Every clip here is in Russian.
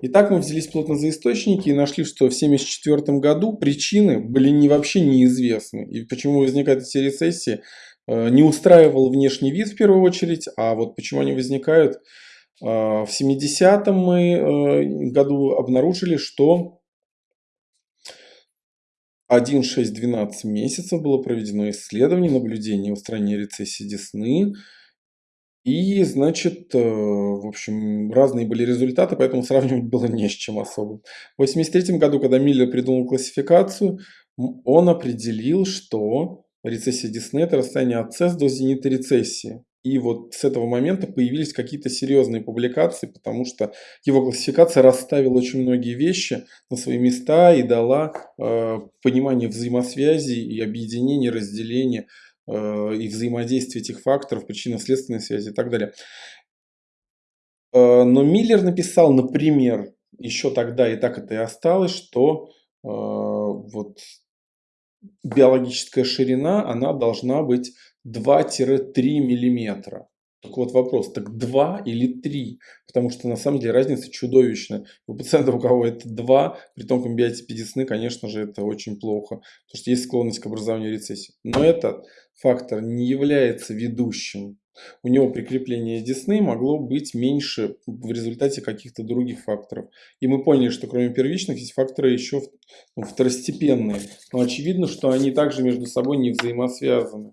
Итак, мы взялись плотно за источники и нашли, что в 1974 году причины были не, вообще неизвестны. И почему возникают эти рецессии, э, не устраивал внешний вид в первую очередь, а вот почему они возникают. Э, в 70-м мы э, году обнаружили, что 1,6-12 месяцев было проведено исследование, наблюдение устранения рецессии десны. И, значит, э, в общем, разные были результаты, поэтому сравнивать было не с чем особо. В 1983 году, когда Миллер придумал классификацию, он определил, что рецессия Десны – это расстояние от цесс до зенита рецессии. И вот с этого момента появились какие-то серьезные публикации, потому что его классификация расставила очень многие вещи на свои места и дала э, понимание взаимосвязи и объединения, разделения и взаимодействие этих факторов, причинно-следственной связи и так далее. Э, но Миллер написал, например, еще тогда, и так это и осталось, что э, вот биологическая ширина, она должна быть 2-3 миллиметра. Так вот вопрос, так 2 или 3? Потому что на самом деле разница чудовищная. У пациента, у кого это 2, при том комбиотипе десны, конечно же, это очень плохо. Потому что есть склонность к образованию рецессии. Но этот фактор не является ведущим. У него прикрепление десны могло быть меньше в результате каких-то других факторов. И мы поняли, что кроме первичных есть факторы еще ну, второстепенные. Но очевидно, что они также между собой не взаимосвязаны.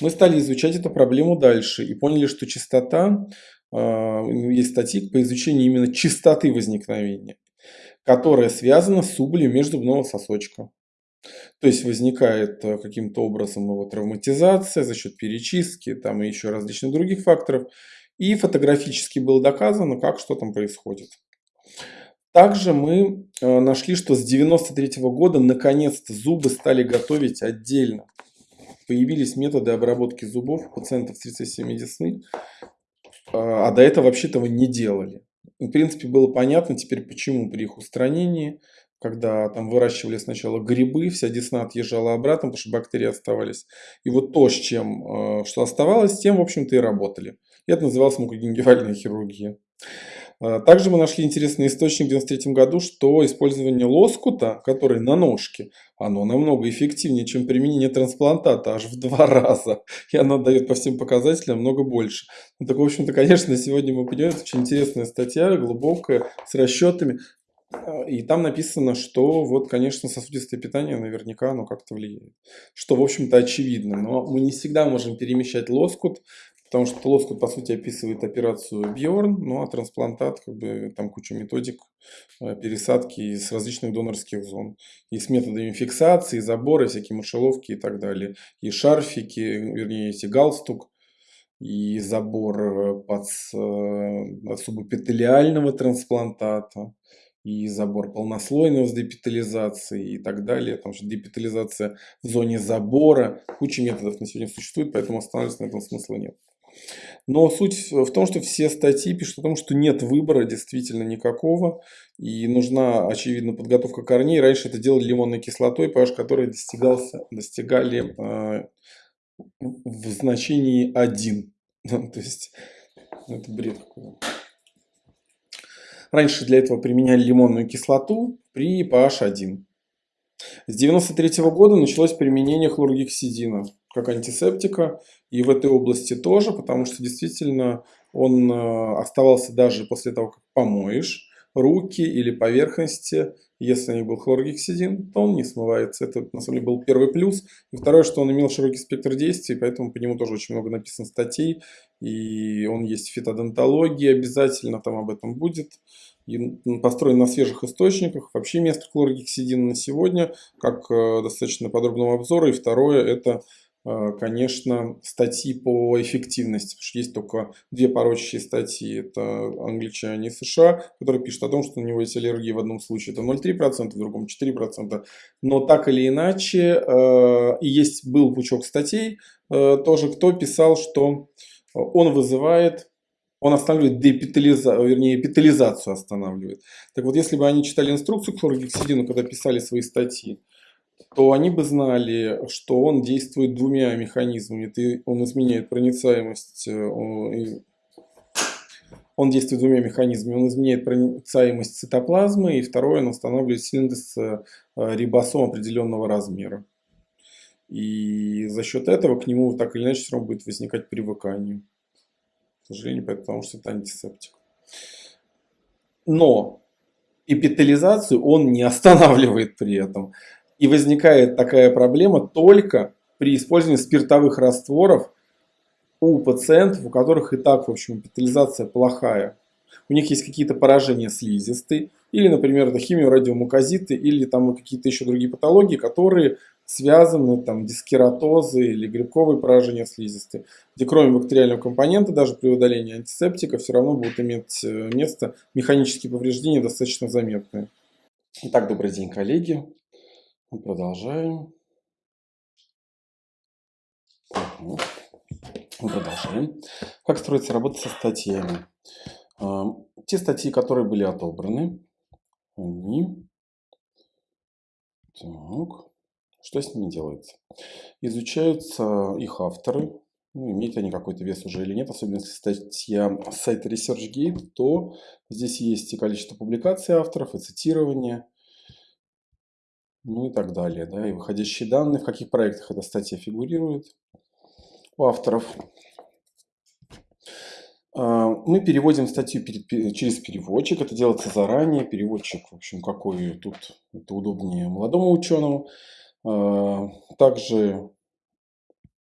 Мы стали изучать эту проблему дальше и поняли, что частота, а, есть статьи по изучению именно частоты возникновения, которая связана с убылью межзубного сосочка. То есть возникает э, каким-то образом его травматизация за счет перечистки там и еще различных других факторов. И фотографически было доказано, как что там происходит. Также мы э, нашли, что с 93 года наконец-то зубы стали готовить отдельно появились методы обработки зубов у пациентов с рецессиями десны, а, а до этого вообще этого не делали. В принципе, было понятно теперь, почему при их устранении, когда там выращивали сначала грибы, вся десна отъезжала обратно, потому что бактерии оставались. И вот то, с чем, а, что оставалось, тем, в общем-то, и работали. И это называлось мукогенгивальная хирургия. А, также мы нашли интересный источник в 1993 году, что использование лоскута, который на ножке, оно намного эффективнее, чем применение трансплантата, аж в два раза. И оно дает по всем показателям много больше. Ну, так, в общем-то, конечно, сегодня мы понимаем, это очень интересная статья, глубокая, с расчетами. А, и там написано, что вот, конечно, сосудистое питание наверняка оно как-то влияет. Что, в общем-то, очевидно. Но мы не всегда можем перемещать лоскут Потому что лоскут, по сути, описывает операцию Бьорн, ну а трансплантат, как бы, там куча методик э, пересадки из различных донорских зон. И с методами фиксации, забора, всякие мышеловки и так далее. И шарфики, вернее, эти галстук, и забор э, под э, субэпителиального трансплантата, и забор полнослойного с депитализацией и так далее. Потому что депитализация в зоне забора, куча методов на сегодня существует, поэтому останавливаться на этом смысла нет. Но суть в том, что все статьи пишут о том, что нет выбора действительно никакого. И нужна, очевидно, подготовка корней. Раньше это делали лимонной кислотой, pH которой достигался, достигали э, в значении 1. То есть, это бред какой-то. Раньше для этого применяли лимонную кислоту при pH 1. С 1993 года началось применение хлоргексидина как антисептика и в этой области тоже, потому что действительно он э, оставался даже после того, как помоешь руки или поверхности, если не был хлоргексидин, то он не смывается. Это на самом деле был первый плюс. И второе, что он имел широкий спектр действий, поэтому по нему тоже очень много написано статей. И он есть в фитодонтологии обязательно, там об этом будет. И построен на свежих источниках. Вообще место хлоргексидина на сегодня, как э, достаточно подробного обзора. И второе, это конечно, статьи по эффективности, потому что есть только две порочащие статьи, это англичане и США, которые пишут о том, что у него есть аллергия в одном случае, это 0,3%, в другом 4%, но так или иначе, э, и есть был пучок статей, э, тоже кто писал, что он вызывает он останавливает депитализацию, вернее, эпитализацию останавливает. Так вот, если бы они читали инструкцию к хлоргексидину, когда писали свои статьи, то они бы знали, что он действует двумя механизмами. Он изменяет проницаемость, э, Он действует двумя механизмами. Он изменяет проницаемость цитоплазмы, и второе, он устанавливает синтез э, рибосом определенного размера. И за счет этого к нему так или иначе все равно будет возникать привыкание. К сожалению, потому что это антисептик. Но эпителизацию он не останавливает при этом. И возникает такая проблема только при использовании спиртовых растворов у пациентов, у которых и так, в общем, эпителизация плохая. У них есть какие-то поражения слизистой, или, например, это химиорадиомуказиты, или там какие-то еще другие патологии, которые связаны, там, дискератозы или грибковые поражения слизистой, где кроме бактериального компонента, даже при удалении антисептика, все равно будут иметь э, место механические повреждения достаточно заметные. Итак, добрый день, коллеги. Мы продолжаем. Мы продолжаем. Как строится работа со статьями? А, те статьи, которые были отобраны, они... Так. Что с ними делается? Изучаются их авторы, ну, имеют они какой-то вес уже или нет, особенно если статья с сайта ResearchGate, то здесь есть и количество публикаций авторов, и цитирование, ну и так далее. Да, и выходящие данные, в каких проектах эта статья фигурирует у авторов. А, мы переводим статью через переводчик, это делается заранее, переводчик, в общем, какой тут это удобнее молодому ученому. А, также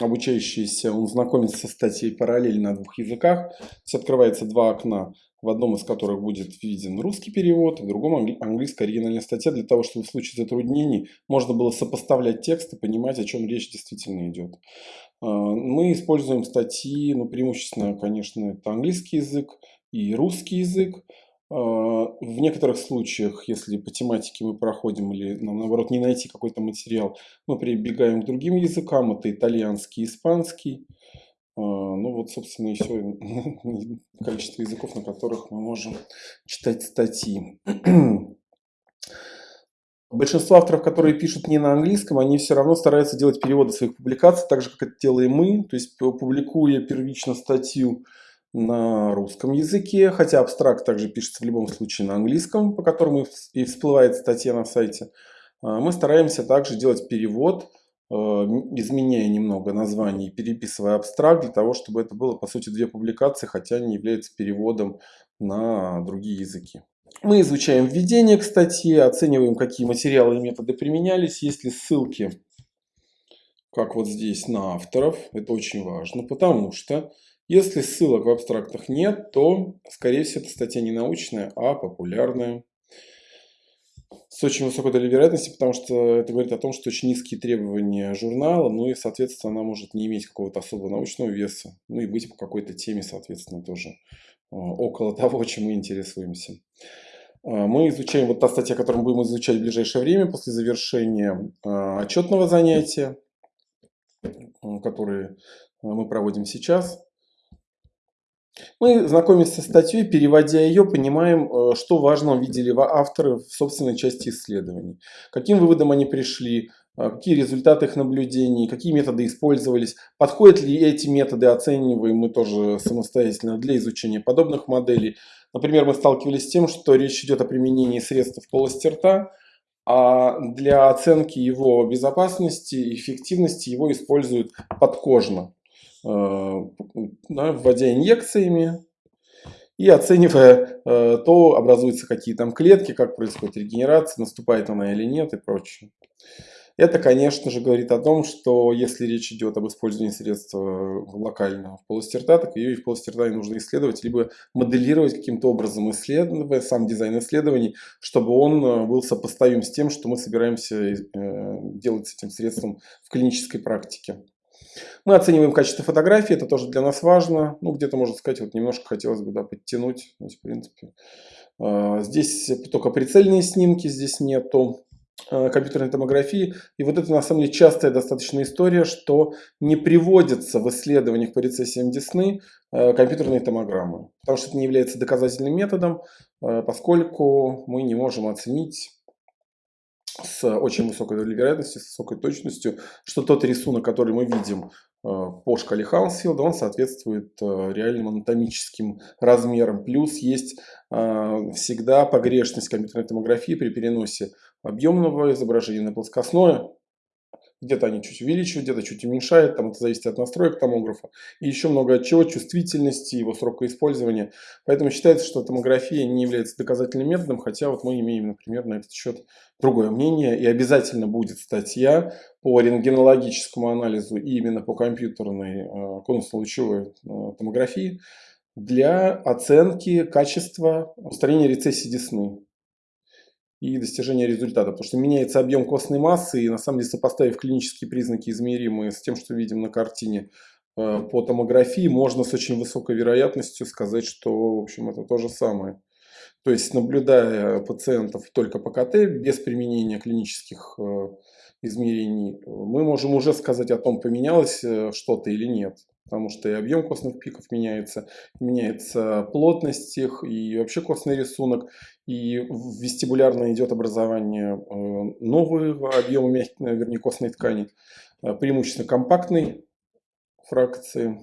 обучающийся, он знакомится со статьей параллельно на двух языках. То есть открывается два окна, в одном из которых будет виден русский перевод, в другом английская оригинальная статья, для того, чтобы в случае затруднений можно было сопоставлять текст и понимать, о чем речь действительно идет. А, мы используем статьи, ну, преимущественно, конечно, это английский язык и русский язык. А, в некоторых случаях, если по тематике мы проходим или нам наоборот не найти какой-то материал, мы прибегаем к другим языкам, это итальянский, испанский. А, ну вот, собственно, все количество языков, на которых мы можем читать статьи. Большинство авторов, которые пишут не на английском, они все равно стараются делать переводы своих публикаций, так же, как это делаем мы, то есть публикуя первично статью на русском языке, хотя абстракт также пишется в любом случае на английском, по которому и всплывает статья на сайте. А, мы стараемся также делать перевод, изменяя немного название и переписывая абстракт, для того, чтобы это было, по сути, две публикации, хотя они являются переводом на другие языки. Мы изучаем введение к статье, оцениваем, какие материалы и методы применялись, есть ли ссылки, как вот здесь, на авторов. Это очень важно, потому что если ссылок в абстрактах нет, то, скорее всего, эта статья не научная, а популярная. С очень высокой долей вероятности, потому что это говорит о том, что очень низкие требования журнала, ну и, соответственно, она может не иметь какого-то особого научного веса, ну и быть по какой-то теме, соответственно, тоже э, около того, чем мы интересуемся. Э, мы изучаем, вот та статья, которую мы будем изучать в ближайшее время, после завершения э, отчетного занятия, который мы проводим сейчас. Мы знакомимся с статьей, переводя ее, понимаем, э, что важно видели авторы в собственной части исследований. Каким выводом они пришли, э, какие результаты их наблюдений, какие методы использовались, подходят ли эти методы, оцениваем мы тоже самостоятельно для изучения подобных моделей. Например, мы сталкивались с тем, что речь идет о применении средств в полости рта, а для оценки его безопасности и эффективности его используют подкожно. Э, вводя инъекциями и оценивая э, то, образуются какие там клетки, как происходит регенерация, наступает она или нет и прочее. Это, конечно же, говорит о том, что если речь идет об использовании средства локально в полости рта, так ее и в полости рта нужно исследовать, либо моделировать каким-то образом, исследуя сам дизайн исследований, чтобы он э, был сопоставим с тем, что мы собираемся делать с этим средством в клинической практике. Мы оцениваем качество фотографии, это тоже для нас важно. Ну, где-то, можно сказать, вот немножко хотелось бы да, подтянуть. То в принципе, а, здесь только прицельные снимки, здесь нету а, компьютерной томографии. И вот это на самом деле частая достаточно история, что не приводятся в исследованиях по рецессиям Десны а, компьютерные томограммы. Потому что это не является доказательным методом, поскольку мы не можем оценить с очень высокой долей вероятности, с высокой точностью, что тот рисунок, который мы видим по шкале Хаусфилда, он соответствует реальным анатомическим размерам. Плюс есть всегда погрешность компьютерной томографии при переносе объемного изображения на плоскостное, где-то они чуть увеличивают, где-то чуть уменьшают, там это зависит от настроек томографа. И еще много от чего, чувствительности, его срока использования. Поэтому считается, что томография не является доказательным методом, хотя вот мы имеем, например, на этот счет другое мнение. И обязательно будет статья по рентгенологическому анализу и именно по компьютерной э, конусно-лучевой э, томографии для оценки качества устранения рецессии десны и достижения результата. Потому что меняется объем костной массы, и на самом деле сопоставив клинические признаки, измеримые с тем, что видим на картине э, по томографии, можно с очень высокой вероятностью сказать, что в общем это то же самое. То есть наблюдая пациентов только по КТ, без применения клинических э, измерений, мы можем уже сказать о том, поменялось э, что-то или нет потому что и объем костных пиков меняется, меняется плотность их, и вообще костный рисунок, и вестибулярно идет образование э, нового объема мягкой, вернее, костной ткани, э, преимущественно компактной фракции,